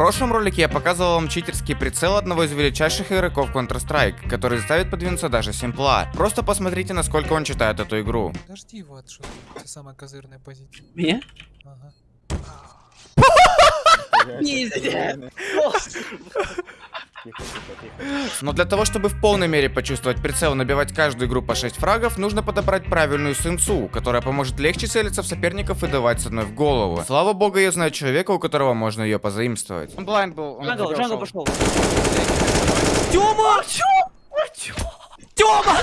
прошлом ролике я показывал вам читерский прицел одного из величайших игроков Counter-Strike, который заставит подвинуться даже Симпла. Просто посмотрите, насколько он читает эту игру. Подожди его отшут. Это самая козырная позиция. Меня? Ага. Но для того, чтобы в полной мере почувствовать прицел и набивать каждую игру по 6 фрагов, нужно подобрать правильную сенсу, которая поможет легче целиться в соперников и давать с одной в голову. Слава богу, я знаю человека, у которого можно ее позаимствовать. Он blind был, он jungle. Jungle пошел. Тёма! Тёма!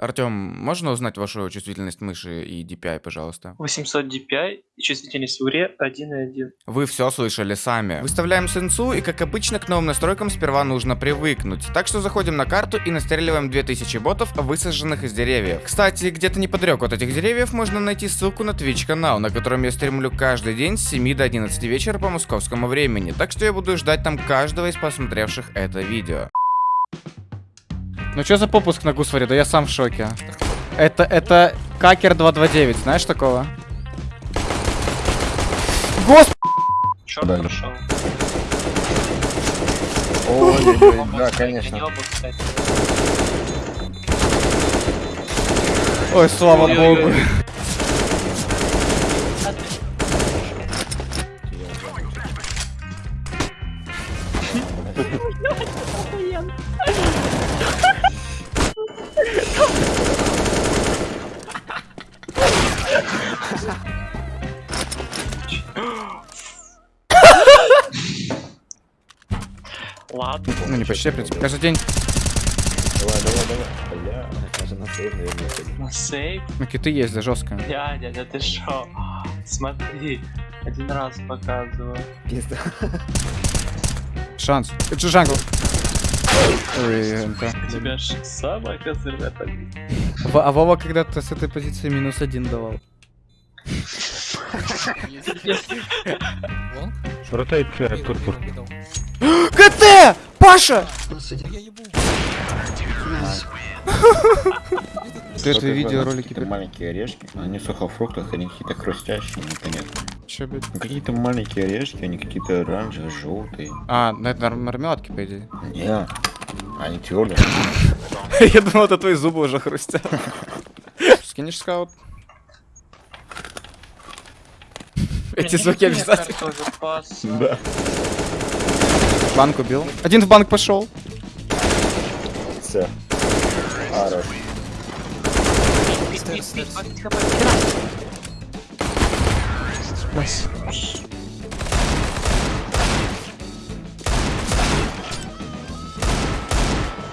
Артем, можно узнать вашу чувствительность мыши и DPI, пожалуйста? 800 DPI и чувствительность в игре 1.1. Вы все слышали сами. Выставляем сенсу, и как обычно к новым настройкам сперва нужно привыкнуть. Так что заходим на карту и настреливаем 2000 ботов, высаженных из деревьев. Кстати, где-то неподалеку от этих деревьев можно найти ссылку на Twitch канал, на котором я стримлю каждый день с 7 до 11 вечера по московскому времени. Так что я буду ждать там каждого из посмотревших это видео. Ну что за попуск на Гусваре? Да я сам в шоке. Это, это Какер 229, знаешь такого? Господи! Черт Да. прошел. Ой-ой-ой, да, конечно. Ой, слава богу. Ладно. Ну не почти, в принципе. Каждый день. Давай, давай, давай. Бля, даже на сейв, наверное. На сейв. Ну киты есть, да жестко. Дядя, да ты шо? Смотри. Один раз показываю. Пизда. Шанс. Это же джангл. Ой, тебя ж самая козырная позиция. А Вова когда-то с этой позиции минус один давал. Ротейт Ой, КТ! Паша! Ты это видеоролики Какие-то маленькие орешки, они в сухофруктах, они какие-то хрустящие, непонятно. Че, блядь? Ну, какие-то маленькие орешки, они какие-то оранжевые, желтые. А, ну это мармеладки, по идее. Не, они твердые. Я думал, это твои зубы уже хрустят. Скинешь скаут? Эти звуки обязательно. Да. Банк убил. Один в банк пошел. Все. Хорош. Хп.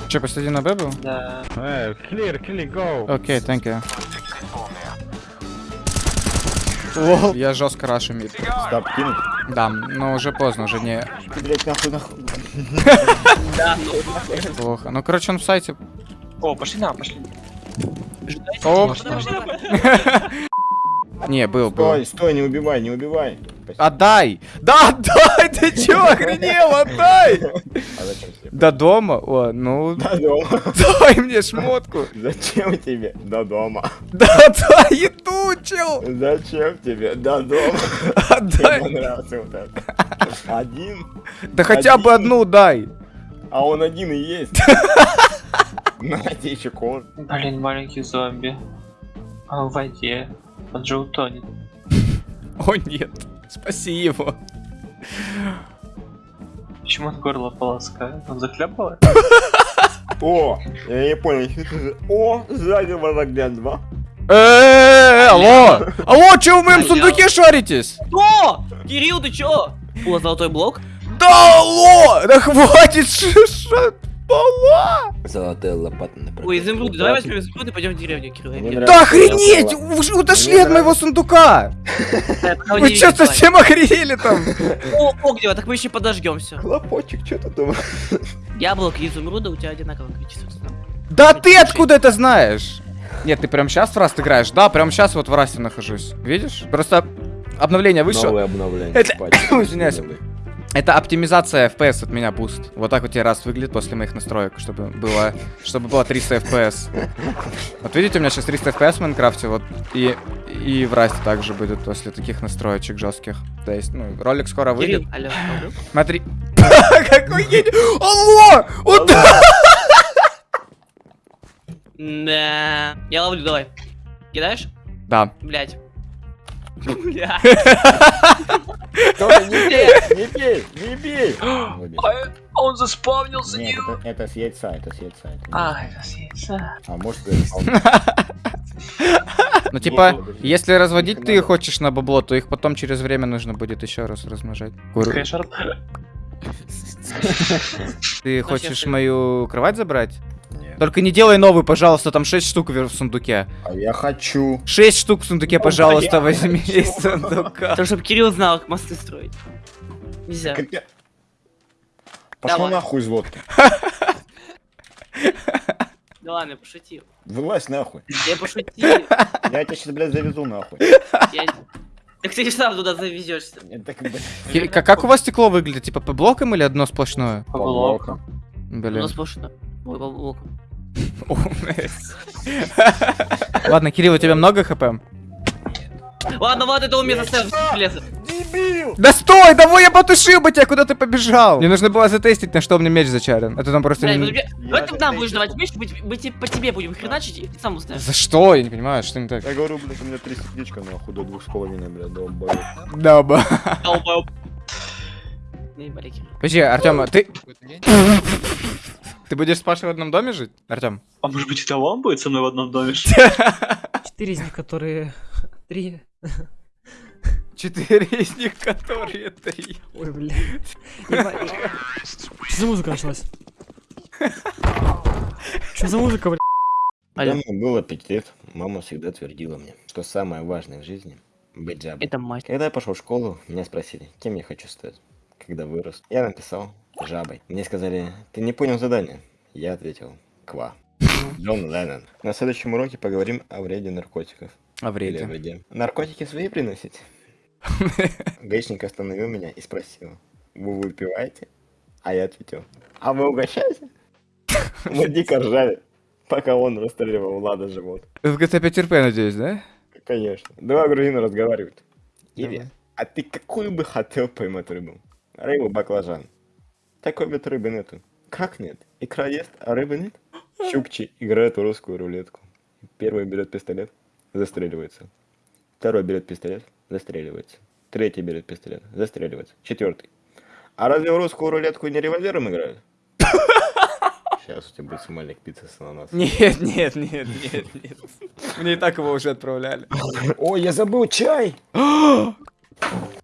Че, один на Б был? Да. Эй, clear, clear, go. Окей, thank you. Лол. Я жестко рашу мид. Стоп, кинуть. Да, но уже поздно, уже не Блять, нахуй, нахуй. Да, плохо. Ну, короче, он в сайте. О, пошли на, пошли. Оп. Не, был, был. Стой, стой, не убивай, не убивай. Отдай! Да, отдай! Ты чё, охренел? Отдай! А зачем тебе? До дома? О, ну, До дома. дай мне шмотку. Зачем тебе? До дома. Да, дай еду, чел! Зачем тебе? До дома. Мне Отдай! понравился вот это. Один? Да хотя бы одну дай! А он один и есть. На тебе еще кон. Блин, маленький зомби. А в воде. Он же утонет. О, нет. Спаси его. Почему он горло полоскает? Он захлебывает? О, я не понял. что это за- О, сзади врага два. Эээ, алло! Алло, чё вы в моем сундуке шаритесь? Что? Кирилл, ты чё? О, золотой блок. Да алло! Да хватит шишать! Пола! Золотая лопата на Ой, изумруды, давай возьмем изумруды и пойдем в деревню, Кирилл. Да охренеть! Вы ж утошли Мне от моего сундука! Вы видел, совсем охренели там? О, Огнева, так мы еще подожгем все. Хлопочек, что ты думаешь? Яблоко и изумруда у тебя одинаковое количество. Да ты откуда это знаешь? Нет, ты прям сейчас в Rust играешь? Да, прям сейчас вот в Rust е нахожусь. Видишь? Просто обновление вышло. Новое обновление. Это-. Извиняюсь. Это оптимизация FPS от меня буст. Вот так вот тебе раз выглядит после моих настроек, чтобы было, чтобы было 300 FPS. Вот видите, у меня сейчас 300 FPS в Minecraft е, вот и, и в Расте также будет после таких настроечек жестких. То есть, ну, ролик скоро выйдет. Алло. Смотри. Какой гений! Алло! Да. Я ловлю, давай. Кидаешь? Да. Блять. Бля. Не бей, не бей, не бей. Выбей. Он заспавнился, Нет, это, это с яйца, это с яйца. это А, это съедется. А может, это Ну, типа, если разводить ты хочешь на бабло, то их потом через время нужно будет еще раз размножать. Ты хочешь мою кровать забрать? Только не делай новый, пожалуйста, там 6 штук в сундуке. А я хочу. 6 штук в сундуке, пожалуйста, я возьми хочу. из сундука. Так, чтобы Кирилл знал, как мосты строить. Нельзя. Как я- Пошел Давай. нахуй из лодки. Да ладно, я пошутил. Вылазь нахуй. Я пошутил. Я тебя сейчас, блядь, завезу нахуй. Я... Так ты сам туда завезешься. Как Как, как у вас стекло выглядит? Типа по блокам или одно сплошное? По блокам. Блин. нас сплошно. Ой, по блокам. Ладно, Кирилл, у тебя много хп? Ладно, ладно, это он меня заставил. Дебил! Да стой, давай я потушил бы тебя, куда ты побежал? Мне нужно было затестить, на что у меня меч зачарен. Это там просто... Блядь, не- Давай ты нам будешь давать меч, мы, мы тебе- по тебе будем хреначить, и ты сам уставишь. За что? Я не понимаю, что не так. Я говорю, блядь, у меня три сердечка нахуй до двух с половиной, блядь, долбоёб. Долбоёб. Кирилл. Подожди, Артем, ты... Ты будешь с Пашей в одном доме жить, Артем? А может быть, это он будет со мной в одном доме? Четыре из них, которые... Три. Четыре из них, которые три. Ой. Ебать. Что за музыка началась? Что за музыка, бля? Когда мне было пять лет, мама всегда твердила мне, что самое важное в жизни — быть жабой. Это мать. Когда я пошел в школу, меня спросили, кем я хочу стать, когда вырос. Я написал жабой. Мне сказали, ты не понял задание. Я ответил, ква. Джон Леннон. На следующем уроке поговорим о вреде наркотиков. А Или о вреде. вреде. Наркотики свои приносите? Гаишник остановил меня и спросил, вы выпиваете? А я ответил, а вы угощаете? Мы дико ржали, пока он расстреливал Влада живот. 5 RP, надеюсь, да? Конечно. Два грузина разговаривают. Давай. а ты какую бы хотел поймать рыбу? Рыбу баклажан. Такой вот рыбы нету. Как нет? Икра есть, а рыбы нет? Чукчи играет в русскую рулетку. Первый берет пистолет, застреливается. Второй берет пистолет, застреливается. Третий берет пистолет, застреливается. Четвертый. А разве в русскую рулетку не револьвером играют? Сейчас у тебя будет смайлик пицца с ананасом. Нет, нет, нет, нет, нет. Мне и так его уже отправляли. Ой, я забыл чай!